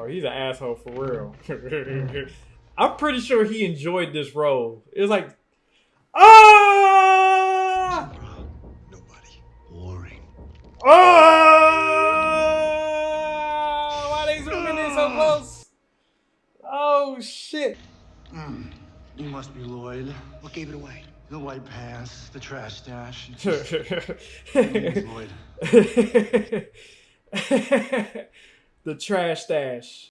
Oh, he's an asshole for real. I'm pretty sure he enjoyed this role. It was like, ah, Nobody. Boring. ah. Why they zooming in so close? Oh shit. Mm. You must be Lloyd. What gave it away? The white pants, the trash stash. the trash stash.